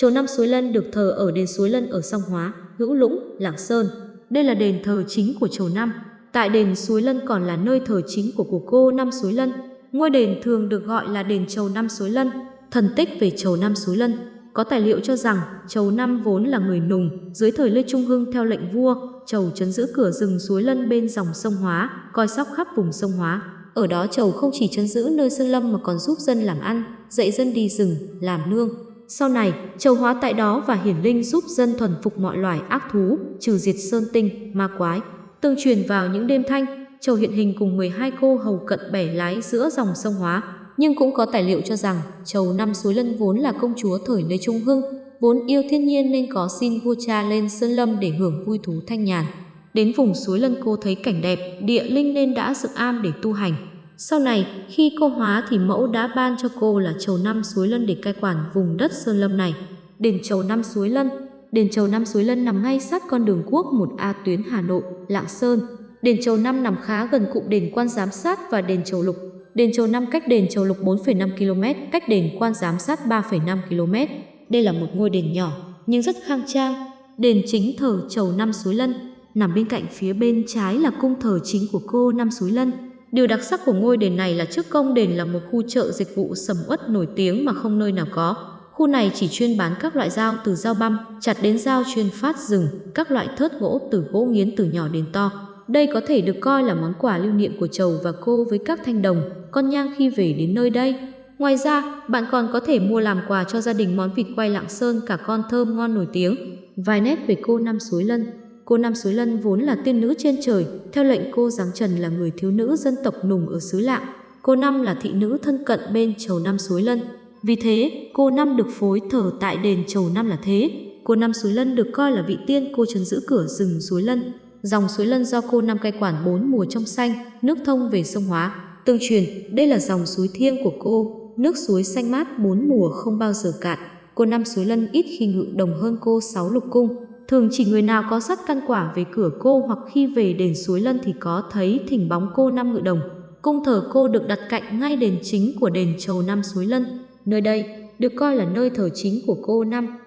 Chầu Năm Suối Lân được thờ ở đền Suối Lân ở Song Hóa, Hữu Lũng, Lạng Sơn. Đây là đền thờ chính của chầu Năm. Tại đền Suối Lân còn là nơi thờ chính của của cô Năm Suối Lân. Ngôi đền thường được gọi là đền chầu Năm Suối Lân. Thần tích về chầu Năm Suối Lân có tài liệu cho rằng Chầu Năm vốn là người Nùng, dưới thời Lê Trung Hưng theo lệnh vua, Chầu chấn giữ cửa rừng suối lân bên dòng sông Hóa, coi sóc khắp vùng sông Hóa. Ở đó Chầu không chỉ chấn giữ nơi sơn lâm mà còn giúp dân làm ăn, dạy dân đi rừng, làm nương. Sau này, châu hóa tại đó và hiển linh giúp dân thuần phục mọi loài ác thú, trừ diệt sơn tinh, ma quái. Tương truyền vào những đêm thanh, châu hiện hình cùng 12 cô hầu cận bẻ lái giữa dòng sông Hóa, nhưng cũng có tài liệu cho rằng châu Năm Suối Lân vốn là công chúa thời Lê Trung Hưng, vốn yêu thiên nhiên nên có xin vua cha lên Sơn Lâm để hưởng vui thú thanh nhàn. Đến vùng suối Lân cô thấy cảnh đẹp, địa linh nên đã dựng am để tu hành. Sau này, khi cô hóa thì mẫu đã ban cho cô là Chầu Năm Suối Lân để cai quản vùng đất Sơn Lâm này. Đền Chầu Năm Suối Lân Đền Chầu Năm Suối Lân nằm ngay sát con đường quốc 1A tuyến Hà Nội, Lạng Sơn. Đền Chầu Năm nằm khá gần cụm đền quan giám sát và đền Chầu Lục. Đền Chầu Năm cách đền Chầu Lục 4,5 km, cách đền quan giám sát 3,5 km. Đây là một ngôi đền nhỏ nhưng rất khang trang. Đền chính thờ Chầu Năm Suối Lân, nằm bên cạnh phía bên trái là cung thờ chính của cô Năm Suối Lân. Điều đặc sắc của ngôi đền này là trước công đền là một khu chợ dịch vụ sầm uất nổi tiếng mà không nơi nào có. Khu này chỉ chuyên bán các loại dao từ dao băm, chặt đến dao chuyên phát rừng, các loại thớt gỗ từ gỗ nghiến từ nhỏ đến to. Đây có thể được coi là món quà lưu niệm của chầu và cô với các thanh đồng, con nhang khi về đến nơi đây. Ngoài ra, bạn còn có thể mua làm quà cho gia đình món vịt quay Lạng Sơn cả con thơm ngon nổi tiếng. Vài nét về cô Năm Suối Lân Cô Nam Suối Lân vốn là tiên nữ trên trời, theo lệnh cô Giáng Trần là người thiếu nữ dân tộc Nùng ở xứ Lạng. Cô Năm là thị nữ thân cận bên chầu Nam Suối Lân. Vì thế, cô Năm được phối thờ tại đền chầu Năm là thế. Cô Năm Suối Lân được coi là vị tiên cô trấn giữ cửa rừng Suối Lân. Dòng suối Lân do cô Năm cai quản bốn mùa trong xanh, nước thông về sông Hóa. Tương truyền, đây là dòng suối thiêng của cô, nước suối xanh mát bốn mùa không bao giờ cạn. Cô Năm suối Lân ít khi ngự đồng hơn cô sáu lục cung. Thường chỉ người nào có sắt căn quả về cửa cô hoặc khi về đền suối Lân thì có thấy thỉnh bóng cô Năm ngự đồng. Cung thờ cô được đặt cạnh ngay đền chính của đền Chầu Năm suối Lân. Nơi đây được coi là nơi thờ chính của cô Năm.